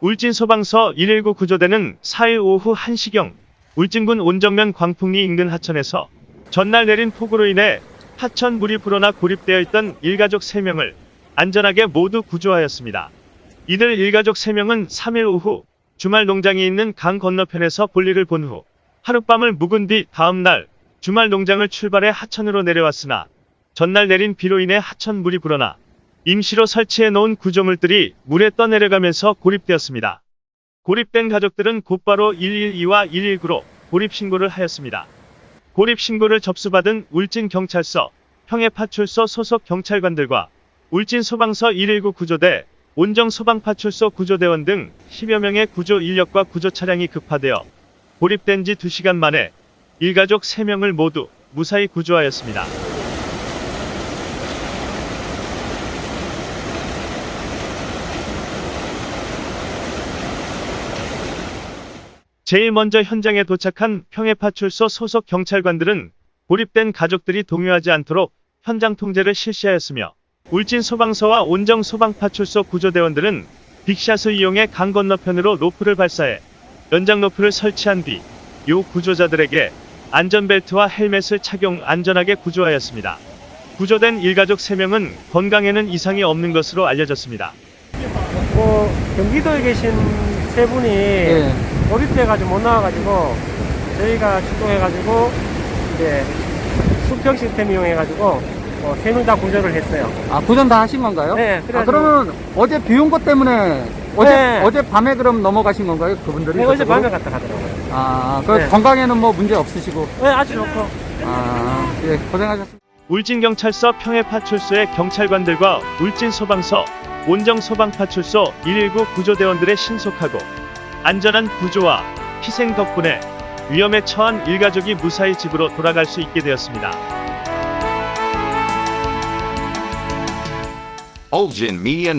울진 소방서 119 구조대는 4일 오후 1시경 울진군 온정면 광풍리 인근 하천에서 전날 내린 폭우로 인해 하천 물이 불어나 고립되어 있던 일가족 3명을 안전하게 모두 구조하였습니다. 이들 일가족 3명은 3일 오후 주말 농장이 있는 강 건너편에서 볼일을 본 후 하룻밤을 묵은 뒤 다음날 주말 농장을 출발해 하천으로 내려왔으나 전날 내린 비로 인해 하천 물이 불어나 임시로 설치해 놓은 구조물들이 물에 떠내려가면서 고립되었습니다. 고립된 가족들은 곧바로 112와 119로 고립 신고를 하였습니다. 고립 신고를 접수받은 울진 경찰서, 평해파출소 소속 경찰관들과 울진 소방서 119 구조대, 온정 소방파출소 구조대원 등 10여 명의 구조 인력과 구조 차량이 급파되어 고립된 지 2시간 만에 일가족 3명을 모두 무사히 구조하였습니다. 제일 먼저 현장에 도착한 평해파출소 소속 경찰관들은 고립된 가족들이 동요하지 않도록 현장 통제를 실시하였으며 울진 소방서와 온정 소방파출소 구조대원들은 빅샷을 이용해 강 건너편으로 로프를 발사해 연장 로프를 설치한 뒤 요 구조자들에게 안전벨트와 헬멧을 착용 안전하게 구조하였습니다. 구조된 일가족 3명은 건강에는 이상이 없는 것으로 알려졌습니다. 뭐 경기도에 계신 세 분이 예. 고립돼가지고 못 나와가지고 저희가 출동해가지고 이제 수평 시스템 이용해가지고 뭐세명 다 구조를 했어요. 아, 구전 다 하신 건가요? 네, 아, 그래가지고- 그러면 어제 비 온 것 때문에 어제 네. 어제 밤에 그럼 넘어가신 건가요? 그분들이? 네, 어제? 밤에 갔다 가더라고요. 아, 그 네. 건강에는 뭐 문제 없으시고. 네, 아주 좋고. 아, 예, 고생하셨습니다. 울진경찰서 평해파출소의 경찰관들과 울진소방서, 온정소방파출소 119 구조대원들의 신속하고 안전한 구조와 희생 덕분에 위험에 처한 일가족이 무사히 집으로 돌아갈 수 있게 되었습니다. Ulgin Media.